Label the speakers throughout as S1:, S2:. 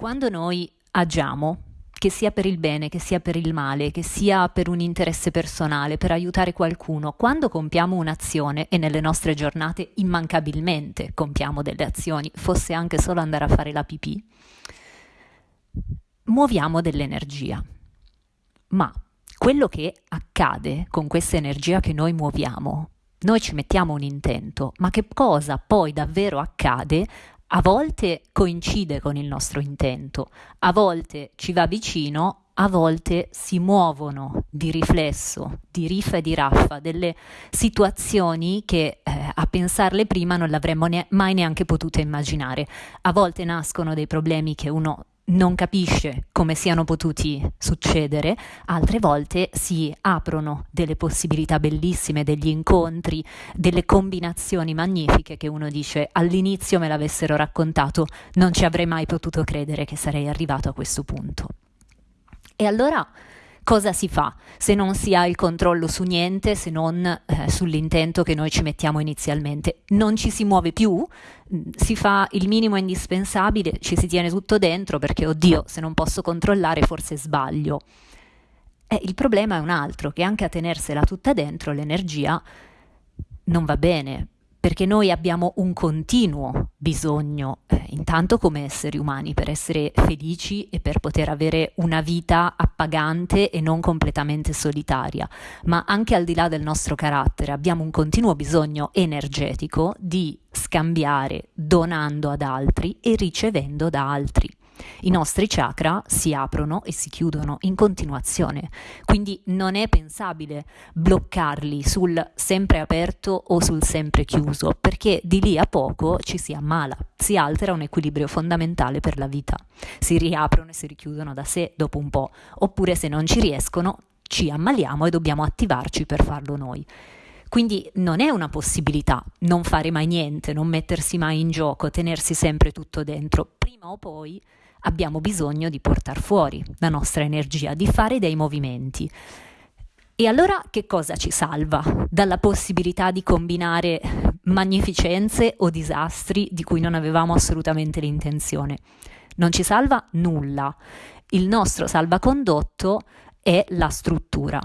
S1: Quando noi agiamo, che sia per il bene, che sia per il male, che sia per un interesse personale, per aiutare qualcuno, quando compiamo un'azione e nelle nostre giornate immancabilmente compiamo delle azioni, fosse anche solo andare a fare la pipì, muoviamo dell'energia. Ma quello che accade con questa energia che noi muoviamo, noi ci mettiamo un intento, ma che cosa poi davvero accade a volte coincide con il nostro intento, a volte ci va vicino, a volte si muovono di riflesso, di riffa e di raffa, delle situazioni che eh, a pensarle prima non l'avremmo ne- mai neanche potuto immaginare. A volte nascono dei problemi che uno non capisce come siano potuti succedere, altre volte si aprono delle possibilità bellissime, degli incontri, delle combinazioni magnifiche che uno dice all'inizio me l'avessero raccontato, non ci avrei mai potuto credere che sarei arrivato a questo punto. E allora cosa si fa se non si ha il controllo su niente se non eh, sull'intento che noi ci mettiamo inizialmente? Non ci si muove più, mm, si fa il minimo indispensabile, ci si tiene tutto dentro perché, oddio, se non posso controllare forse sbaglio. Eh, il problema è un altro, che anche a tenersela tutta dentro l'energia non va bene, perché noi abbiamo un continuo bisogno, eh, intanto come esseri umani, per essere felici e per poter avere una vita appagante e non completamente solitaria, ma anche al di là del nostro carattere abbiamo un continuo bisogno energetico di scambiare donando ad altri e ricevendo da altri. I nostri chakra si aprono e si chiudono in continuazione, quindi non è pensabile bloccarli sul sempre aperto o sul sempre chiuso, perché di lì a poco ci si ammala, si altera un equilibrio fondamentale per la vita. Si riaprono e si richiudono da sé dopo un po', oppure se non ci riescono ci ammaliamo e dobbiamo attivarci per farlo noi. Quindi non è una possibilità non fare mai niente, non mettersi mai in gioco, tenersi sempre tutto dentro. Prima o poi abbiamo bisogno di portare fuori la nostra energia, di fare dei movimenti. E allora che cosa ci salva dalla possibilità di combinare magnificenze o disastri di cui non avevamo assolutamente l'intenzione? Non ci salva nulla. Il nostro salvacondotto è la struttura.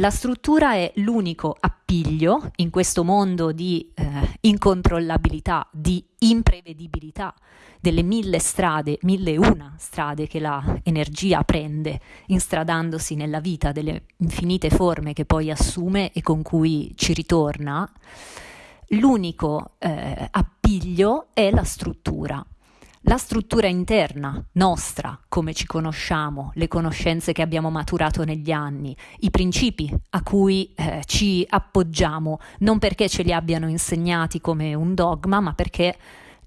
S1: La struttura è l'unico appiglio in questo mondo di eh, incontrollabilità, di imprevedibilità delle mille strade, mille e una strade che l'energia prende instradandosi nella vita, delle infinite forme che poi assume e con cui ci ritorna, l'unico eh, appiglio è la struttura. La struttura interna nostra, come ci conosciamo, le conoscenze che abbiamo maturato negli anni, i principi a cui eh, ci appoggiamo, non perché ce li abbiano insegnati come un dogma, ma perché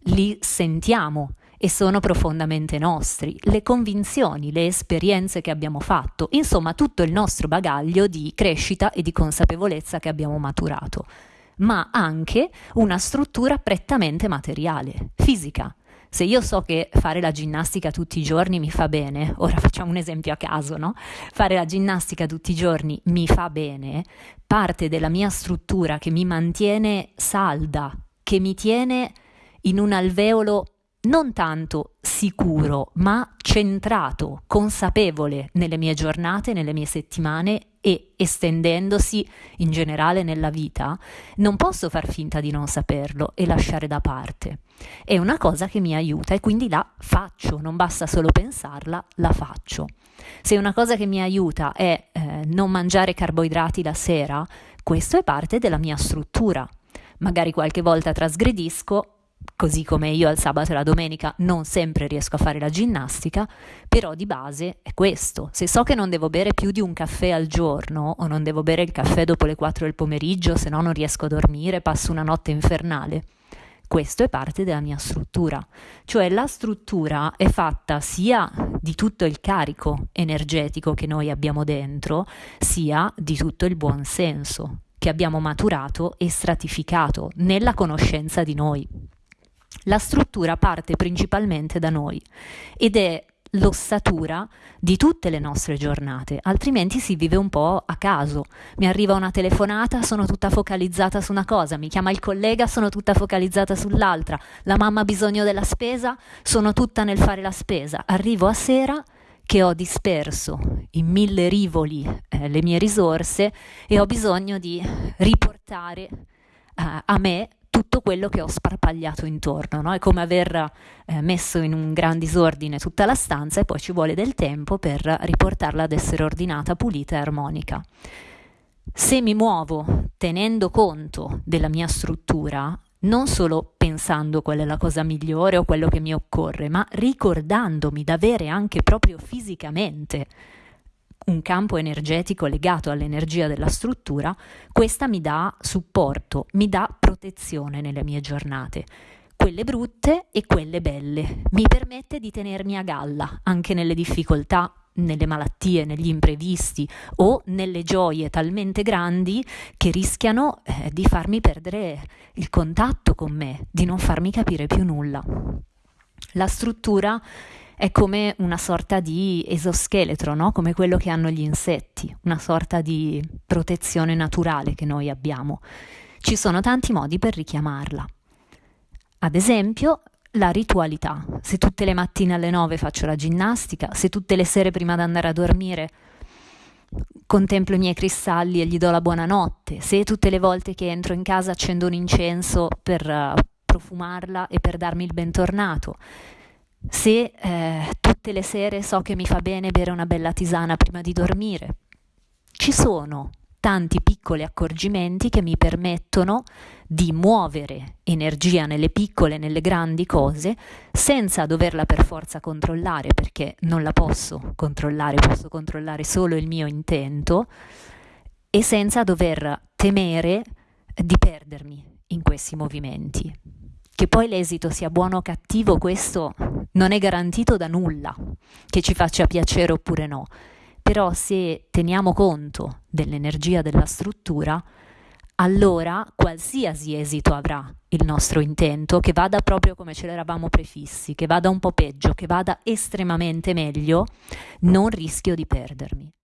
S1: li sentiamo e sono profondamente nostri, le convinzioni, le esperienze che abbiamo fatto, insomma tutto il nostro bagaglio di crescita e di consapevolezza che abbiamo maturato, ma anche una struttura prettamente materiale, fisica se io so che fare la ginnastica tutti i giorni mi fa bene, ora facciamo un esempio a caso, no? Fare la ginnastica tutti i giorni mi fa bene, parte della mia struttura che mi mantiene salda, che mi tiene in un alveolo non tanto sicuro, ma centrato, consapevole nelle mie giornate, nelle mie settimane e estendendosi in generale nella vita, non posso far finta di non saperlo e lasciare da parte. È una cosa che mi aiuta e quindi la faccio, non basta solo pensarla, la faccio. Se una cosa che mi aiuta è eh, non mangiare carboidrati la sera, questo è parte della mia struttura. Magari qualche volta trasgredisco, così come io al sabato e la domenica non sempre riesco a fare la ginnastica, però di base è questo. Se so che non devo bere più di un caffè al giorno o non devo bere il caffè dopo le 4 del pomeriggio, se no non riesco a dormire, passo una notte infernale. Questo è parte della mia struttura, cioè la struttura è fatta sia di tutto il carico energetico che noi abbiamo dentro, sia di tutto il buon senso che abbiamo maturato e stratificato nella conoscenza di noi. La struttura parte principalmente da noi ed è l'ossatura di tutte le nostre giornate, altrimenti si vive un po' a caso. Mi arriva una telefonata, sono tutta focalizzata su una cosa, mi chiama il collega, sono tutta focalizzata sull'altra, la mamma ha bisogno della spesa, sono tutta nel fare la spesa. Arrivo a sera che ho disperso in mille rivoli eh, le mie risorse e ho bisogno di riportare eh, a me tutto quello che ho sparpagliato intorno, no? è come aver eh, messo in un gran disordine tutta la stanza e poi ci vuole del tempo per riportarla ad essere ordinata, pulita e armonica. Se mi muovo tenendo conto della mia struttura, non solo pensando qual è la cosa migliore o quello che mi occorre, ma ricordandomi d'avere anche proprio fisicamente un campo energetico legato all'energia della struttura, questa mi dà supporto, mi dà protezione nelle mie giornate, quelle brutte e quelle belle. Mi permette di tenermi a galla anche nelle difficoltà, nelle malattie, negli imprevisti o nelle gioie talmente grandi che rischiano eh, di farmi perdere il contatto con me, di non farmi capire più nulla. La struttura è come una sorta di esoscheletro, no? come quello che hanno gli insetti, una sorta di protezione naturale che noi abbiamo. Ci sono tanti modi per richiamarla. Ad esempio, la ritualità. Se tutte le mattine alle 9 faccio la ginnastica, se tutte le sere prima di andare a dormire contemplo i miei cristalli e gli do la buonanotte, se tutte le volte che entro in casa accendo un incenso per uh, profumarla e per darmi il bentornato, se eh, tutte le sere so che mi fa bene bere una bella tisana prima di dormire. Ci sono tanti piccoli accorgimenti che mi permettono di muovere energia nelle piccole e nelle grandi cose senza doverla per forza controllare perché non la posso controllare, posso controllare solo il mio intento e senza dover temere di perdermi in questi movimenti. Che poi l'esito sia buono o cattivo, questo non è garantito da nulla, che ci faccia piacere oppure no. Però se teniamo conto dell'energia della struttura, allora qualsiasi esito avrà il nostro intento, che vada proprio come ce l'eravamo prefissi, che vada un po' peggio, che vada estremamente meglio, non rischio di perdermi.